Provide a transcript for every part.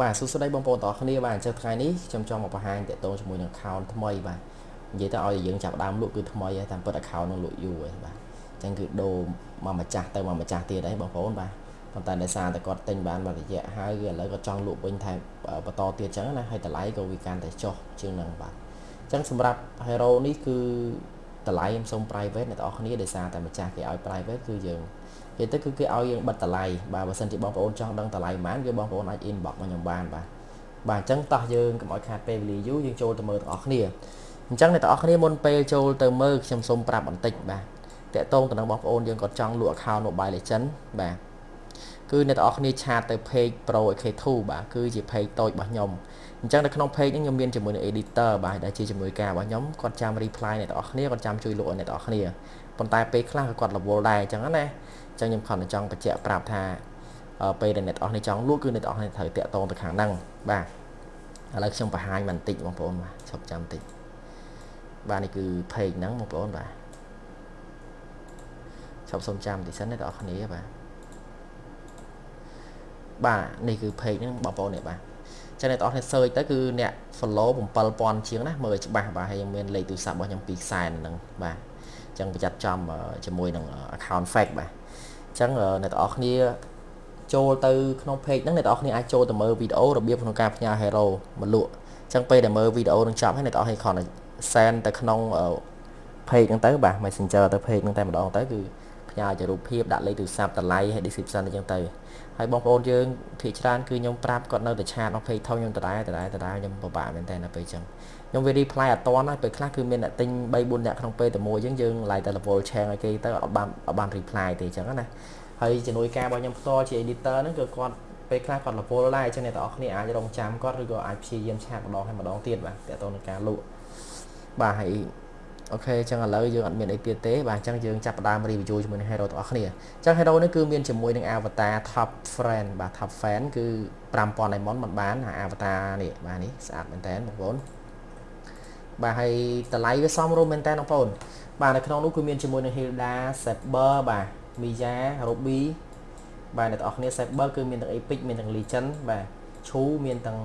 បាទសួស្តីបងប្អូនទាំងអស់គ្នាបាទអញ្ចឹងថ្ងៃនេះខ្ញុំចង់មកបង្ហាញតកតងជាមួយនឹង account ថ្មីបាទនិយាយទៅឲ្យយើងចាប់ដើមលក់គឺថ្មីហើយតាមពិត account នឹងលក់យូរហើយបាទអញ្ចឹងគឺដូរមកម្ចាស់ទៅមកម្ចាស់ទៀតហើយបងប្អូនបាទប៉ុន្តែដោយសារតែគាត់ទិញបានមួយរយៈហើយឥឡូវគាត់ចង់លក់វិញថែមបន្តទៀតអញ្ចឹងណាហើយតម្លៃក៏វាកាន់តែចុះជាងនឹងបាទអញ្ចឹងសម្រាប់ Hero នេះគឺ តម្លៃខ្ញុំសូម private អ្នកទាំងអស់គ្នាដោយសារតែម្ចាស់គេឲ្យ private គឺយើងនិយាយទៅគឺគេឲ្យយើងបិទតម្លៃបាទបើសិនជាបងប្អូនចង់ដឹងតម្លៃប៉ុន្មានគឺបងប្អូនអាច inbox មកខ្ញុំបានបាទបាទអញ្ចឹងតោះយើងកុំឲ្យខាតពេលវេលាយូរយើងចូលទៅមើលទាំងអស់គ្នាអញ្ចឹងអ្នកទាំងអស់គ្នាមុនពេលចូលទៅមើលខ្ញុំសូមប្រាប់បន្តិចបាទតកតងទៅនឹងបងប្អូនយើងក៏ចង់លក់ account Mobile Legend បាទ គឺអ្នកទាំងអស់គ្នាឆាតទៅ page Pro AK2 បាទគឺជា page តូចរបស់ខ្ញុំអញ្ចឹងនៅក្នុង page នេះខ្ញុំមានជាមួយនឹង editor បាទដែលជាជាមួយការរបស់ខ្ញុំគាត់ចាំ reply អ្នកទាំងអស់គ្នាគាត់ចាំជួយលក់ឲ្យអ្នកទាំងអស់គ្នាប៉ុន្តែពេលខ្លះក៏គាត់រវល់ដែរអញ្ចឹងណាអញ្ចឹងខ្ញុំខំតែចង់បញ្ជាក់ប្រាប់ថាពេលដែលអ្នកទាំងអស់គ្នាចង់លក់គឺអ្នកទាំងអស់គ្នាត្រូវតាក់ទងទៅខាងហ្នឹងបាទឥឡូវខ្ញុំបង្ហាញបន្តិចបងប្អូនបាទឈប់ចាំបន្តិចបាទនេះគឺ page ហ្នឹងបងប្អូនបាទឈប់សុំចាំបន្តិចសិនអ្នកទាំងអស់គ្នាបាទ បាទនេះគឺ page ហ្នឹងបងប្អូននេះបាទចឹងអ្នកទាំងអស់គ្នា search ទៅគឺអ្នក follow 7000ជាងណាមើលច្បាស់បាទហើយមានលេខទូរស័ព្ទរបស់ខ្ញុំ2ខ្សែហ្នឹងបាទចឹងប្រយ័ត្នចំជាមួយនឹង account fake បាទចឹងអ្នកទាំងអស់គ្នាចូលទៅក្នុង page ហ្នឹងអ្នកទាំងអស់គ្នាអាចចូលទៅមើលវីដេអូរបៀបក្នុងការផ្ញើ hero មកលក់ចឹងពេលដែលមើលវីដេអូនឹងចប់ហើយអ្នកទាំងអស់គ្នាគ្រាន់តែ send ទៅក្នុង page ហ្នឹងទៅបាទ Messenger ទៅ page ហ្នឹងតែម្ដងទៅគឺផ្ញើជារូបភាពដាក់លេខទូរស័ព្ទតម្លៃហើយ description អញ្ចឹងទៅ ហើយបងប្អូនយើងភាគច្រើនគឺខ្ញុំប្រាប់គាត់នៅតែឆាតមក page ធំខ្ញុំដដែលដដែលដដែលខ្ញុំពិបាកមែនតើនៅពេលអញ្ចឹងខ្ញុំវា reply អត់តន់ហើយពេលខ្លះគឺមានអ្នកទិញ3 4នាក់ក្នុងពេលតែមួយអញ្ចឹងយើងឡាយតែ level share ឲ្យគេទៅអត់បានអត់បាន reply ទេអញ្ចឹងណាហើយជំនួយការរបស់ខ្ញុំផ្ទាល់ជា editor ហ្នឹងគឺគាត់ពេលខ្លះគាត់ level ដែរអញ្ចឹងអ្នកទាំងអស់គ្នាអាចរងចាំគាត់ឬក៏អាចព្យាយាមឆាតម្ដងហើយម្ដងទៀតបាទតើតើនឹងការលក់បាទហើយ អូខេអញ្ចឹងឥឡូវយើងអត់មានអីទៀតទេបាទអញ្ចឹងយើងចាប់ផ្ដើម review ជាមួយនឹង hero ទាំងអស់គ្នាអញ្ចឹង hero នេះគឺមានជាមួយនឹង avatar top friend បាទ top fan គឺ5000 diamond មិនបានហើយ avatar នេះបាទនេះស្អាតមែនតើបងប្អូនបាទហើយតម្លៃវាសមរម្យមែនតើបងប្អូនបាទនៅក្នុងនោះគឺមានជាមួយនឹង Hilda Saber បាទ Mia Ruby បាទអ្នកទាំងអស់គ្នា Saber គឺមានទាំង Epic មានទាំង Legend បាទឈូមានទាំង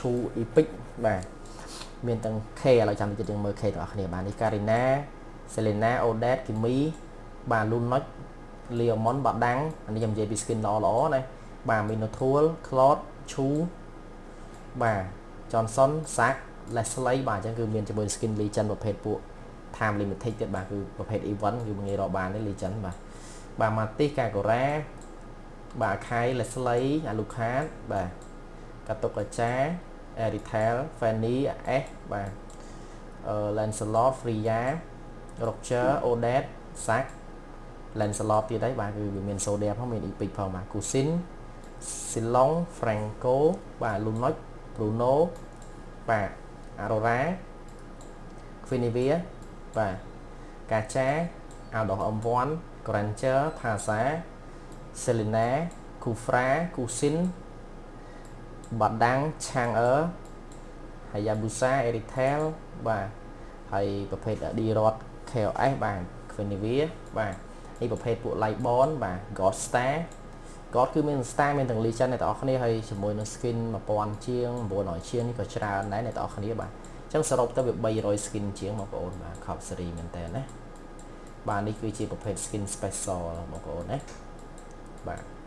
ឈូ Epic បាទ មានទាំង K ឥឡូវចាំតិចយើងមើល K ទាំងអស់គ្នាបាទនេះ Karina Selena Odette Kimi បាទ Lunox Leomon បាដាំងអានេះខ្ញុំនិយាយពី skin ល្អល្អណាបាទ Minotaur Claude Chu បាទ Johnson Sack Leslie បាទអញ្ចឹងគឺមានជាមួយ skin legend ប្រភេទពួក time limited ទៀតបាទគឺប្រភេទ event គឺងាយរកបានទេ legend បាទបាទ Matis Kagura បាទ Kai Leslie Alucard បាទកាតុកកាចា Retail Fanny S បាទ Lancelot Freya Roger Odette Sack Lancelot ទៀតហើយបាទគឺវាមាន Sodia ផងមាន Epic ផងបាទ Cousin Silong Franco បាទ Lunox Bruno បាទ Aurora Quinivia បាទកាចា Aldo M1 Granger Thasa Selena Kufra Kusin បាដាំងឆាងអឺហើយយ៉ាប៊ូសាអេរីថែលបាទហើយប្រភេទ D Rod KOS បាទ Quinivia បាទនេះប្រភេទពួក Lightborn បាទ God Star God គឺមាន Star មានទាំង Legend អ្នកទាំងអស់គ្នាហើយជាមួយនឹង skin 1000ជាង900ជាងនេះក៏ច្រើនដែរអ្នកទាំងអស់គ្នាបាទអញ្ចឹងសរុបទៅវា300 skin ជាងបងប្អូនបាទ Cop series មែនតើណាបាទនេះគឺជាប្រភេទ skin special បងប្អូនណាបាទ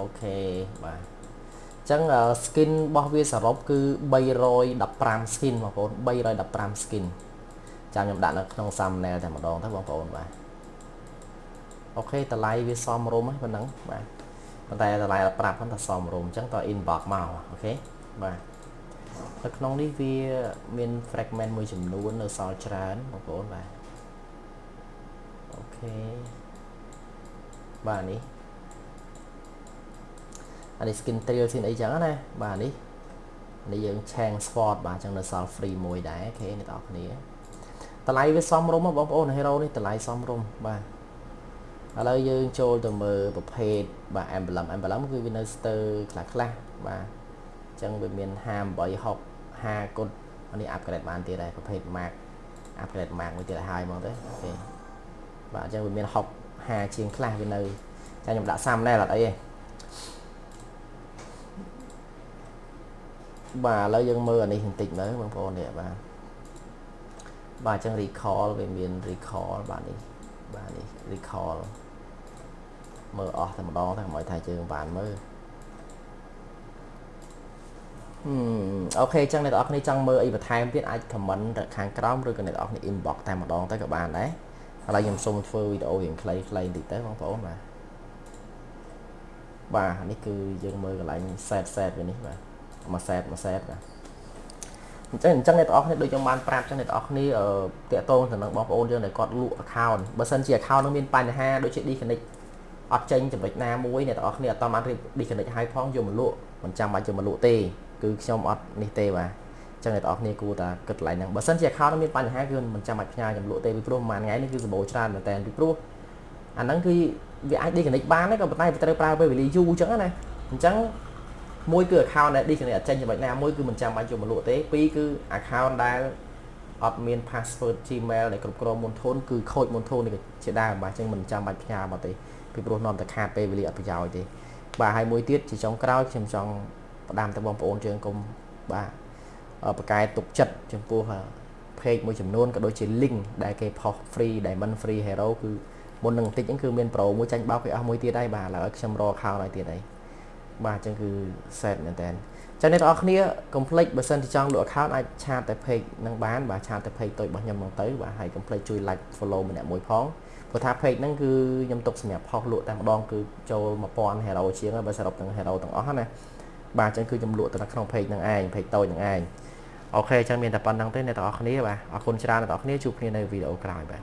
OK បាទអញ្ចឹង skin របស់វាសរុបគឺ315 skin បងប្អូន315 skin ចាំខ្ញុំដាក់នៅក្នុង thumbnail តែម្ដងទៅបងប្អូនបាទ OK តម្លៃវាសមរម្យហ្នឹងប៉ុណ្ណឹងបាទប៉ុន្តែតម្លៃប្រាប់ហ្នឹងថាសមរម្យអញ្ចឹងតើ inbox មក OK បាទនៅក្នុងនេះវាមាន fragment មួយចំនួននៅសល់ច្រើនបងប្អូនបាទអូខេបាទនេះ អានេះ skin trail ស៊ីនអីចឹងណាបាទនេះនេះយើង change sword បាទចឹងនៅសល់ free មួយដែរអូខេអ្នកនរគ្នាតម្លៃវាសមរម្យបងប្អូន hero នេះតម្លៃសមរម្យបាទឥឡូវយើងចូលទៅមើលប្រភេទបាទ emblem emblem គឺវានៅស្ទើខ្លះខ្លះបាទអញ្ចឹងវាមាន58 60 50គុណនេះ upgrade បានទៀតដែរប្រភេទ mark upgrade mark មួយទៀតឲ្យហើយហ្មងទៅអូខេបាទអញ្ចឹងវាមាន60 50ជាងខ្លះវានៅចាំខ្ញុំដាក់ thumbnail អត់អីទេ បាទឥឡូវយើងមើលអានេះបន្តិចមើលបងប្អូននេះបាទបាទអញ្ចឹង recall វាមាន recall បាទនេះបាទនេះ recall មើលអស់តែម្ដងតែកុំឲ្យថាយើងបានមើលអូខេអញ្ចឹងអ្នកនរគ្នាចង់មើលអីបន្ថែមទៀតអាច comment ខាងក្រោមឬក៏អ្នកនរគ្នា inbox តែម្ដងទៅក៏បានដែរឥឡូវខ្ញុំសូមធ្វើវីដេអូរៀងខ្លីៗបន្តិចទៅបងប្អូនបាទបាទនេះគឺយើងមើលកន្លែង set set វានេះបាទ មួយ set មួយ set បាទអញ្ចឹងអញ្ចឹងអ្នកទាំងអស់គ្នាដូចខ្ញុំបានប្រាប់អញ្ចឹងអ្នកទាំងអស់គ្នាតាក់ទងទៅនឹងបងប្អូនយើងដែលគាត់លក់ account បើសិនជា account នឹងមានបញ្ហាដូចជា disconnect អត់ចេញចំណុចណាមួយអ្នកទាំងអស់គ្នាអត់តាមបានរៀប disconnect ឲ្យផងយកមកលក់មិនចាំបាច់យកមកលក់ទេគឺខ្ញុំអត់នេះទេបាទចឹងអ្នកទាំងអស់គ្នាគួរតែគិតកន្លែងហ្នឹងបើសិនជា account មានបញ្ហាគឺមិនចាំបាច់ផ្ញើចំលក់ទេពីព្រោះមួយថ្ងៃនេះគឺសម្បូរច្រើនមែនតើពីព្រោះអាហ្នឹងគឺវាអាច disconnect បានក៏ប៉ុន្តែវាត្រូវប្រើពេលវេលាយូរអញ្ចឹងណាអញ្ចឹង មួយគឺ account ដែល disconnect អត់ចេញចំណុចណាមួយគឺមិនចាំបាច់យកមកលក់ទេពីរគឺ account ដែលអត់មាន password Gmail ដែលគ្រប់គ្រងមុនធនគឺខូចមុនធននេះជាដើមបាទអញ្ចឹងមិនចាំបាច់ផ្ញើមកទេពីព្រោះនាំតែខាតពេលវេលាអត់ប្រយោជន៍ទេបាទហើយមួយទៀតជាចុងក្រោយខ្ញុំចង់ផ្ដាំទៅបងប្អូនយើងកុំបាទប្រកែទុកចិត្តចំពោះ page មួយចំនួនក៏ដូចជា link ដែលគេផុស free diamond free hero គឺមុននឹងបន្តិចហ្នឹងគឺមានប្រូមួយចាញ់បោកគេអស់មួយទៀតហើយបាទឥឡូវខ្ញុំរក account ឲ្យទៀតហើយ បាទអញ្ចឹងគឺ set មែនតើចឹងអ្នកនរគ្នា complete បើសិនជាចង់លក់ account អាចឆាតទៅ page នឹងបានបាទឆាតទៅ page តូចរបស់ខ្ញុំហ្នឹងទៅបាទហើយ complete ជួយ like follow ម្នាក់មួយផងព្រោះថា page ហ្នឹងគឺខ្ញុំទុកសម្រាប់ផុសលក់តែម្ដងគឺចូល1000 hero ជាងហើយបើសរុបទាំង hero ទាំងអស់ណាបាទអញ្ចឹងគឺខ្ញុំលក់ទៅក្នុង page ហ្នឹងឯង page តូចហ្នឹងឯងអូខេអញ្ចឹងមានតែប៉ុណ្្នឹងទេអ្នកទាំងអស់គ្នាបាទអរគុណច្រើនអ្នកទាំងអស់គ្នាជួបគ្នានៅវីដេអូក្រោយបាទ